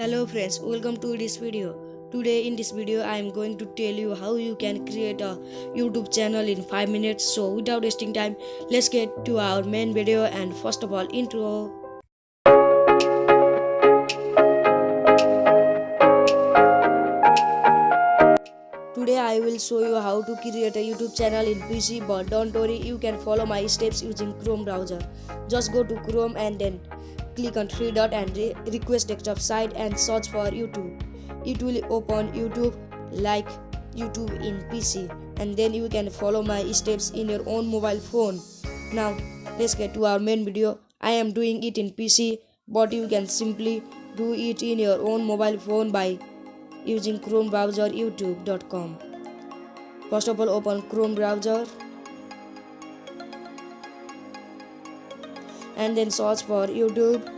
Hello friends, welcome to this video. Today in this video I am going to tell you how you can create a YouTube channel in 5 minutes. So without wasting time, let's get to our main video and first of all intro. Today I will show you how to create a YouTube channel in PC but don't worry you can follow my steps using Chrome browser. Just go to Chrome and then click on three dot and re request desktop site and search for YouTube. It will open YouTube like YouTube in PC and then you can follow my steps in your own mobile phone. Now let's get to our main video. I am doing it in PC but you can simply do it in your own mobile phone by using Chrome browser youtube.com. First of all open Chrome browser and then search for YouTube.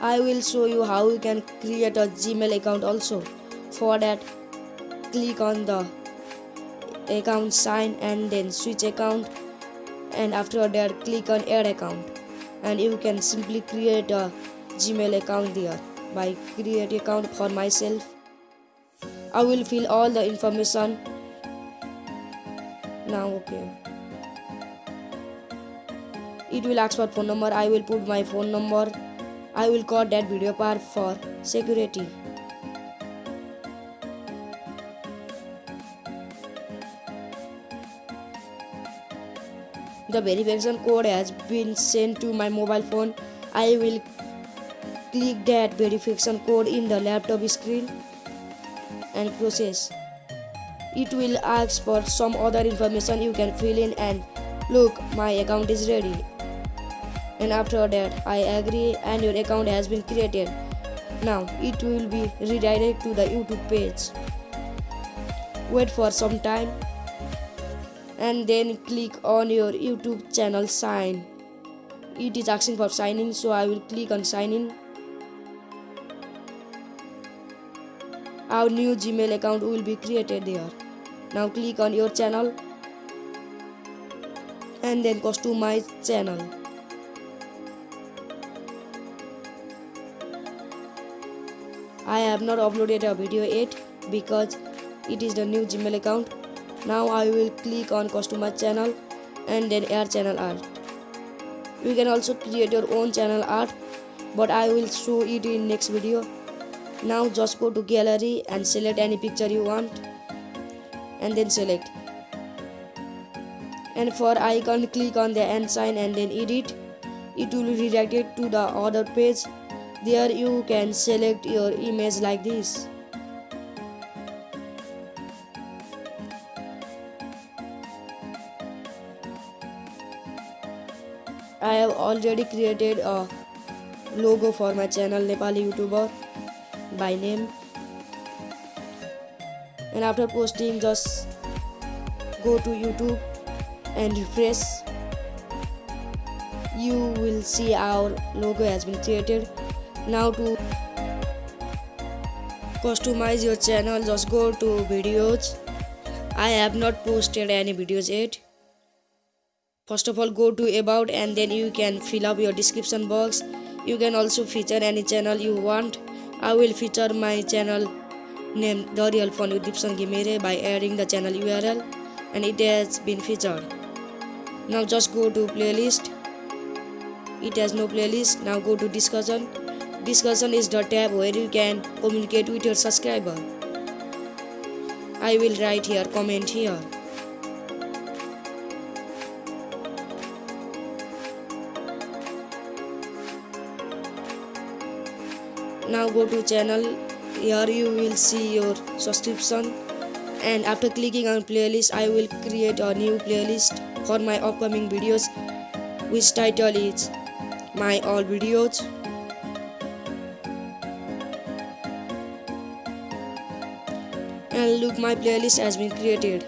I will show you how you can create a Gmail account also. For that, click on the account sign and then switch account and after that click on add account and you can simply create a Gmail account there by create account for myself. I will fill all the information now okay. It will ask for phone number. I will put my phone number. I will call that video part for security. The verification code has been sent to my mobile phone. I will click that verification code in the laptop screen and process it will ask for some other information. You can fill in and look my account is ready. And after that i agree and your account has been created. Now it will be redirected to the youtube page. Wait for some time and then click on your youtube channel sign. It is asking for signing so i will click on sign in our new gmail account will be created there now click on your channel and then customize channel I have not uploaded a video yet because it is the new Gmail account. Now I will click on customize channel and then add channel art. You can also create your own channel art but I will show it in next video. Now just go to gallery and select any picture you want and then select. And for icon click on the end sign and then edit. It will redirect it to the other page. There you can select your image like this. I have already created a logo for my channel Nepali YouTuber by name and after posting just go to youtube and refresh. You will see our logo has been created. Now to customize your channel just go to videos. I have not posted any videos yet. First of all go to about and then you can fill up your description box. You can also feature any channel you want. I will feature my channel name The Real Fun with Dipson Ghimire by adding the channel URL and it has been featured. Now just go to playlist. It has no playlist. Now go to discussion. Discussion is the tab where you can communicate with your subscriber. I will write here, comment here. Now go to channel here you will see your subscription. And after clicking on playlist I will create a new playlist for my upcoming videos which title is my all videos. And look my playlist has been created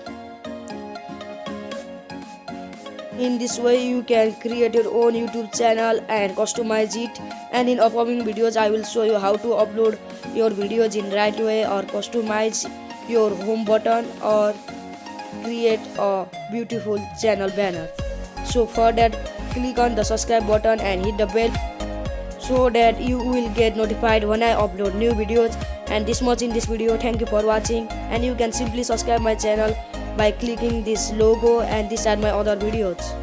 in this way you can create your own YouTube channel and customize it. And in upcoming videos I will show you how to upload your videos in right way or customize your home button or create a beautiful channel banner. So for that click on the subscribe button and hit the bell so that you will get notified when I upload new videos. And this much in this video. Thank you for watching. And you can simply subscribe my channel by clicking this logo and these are my other videos.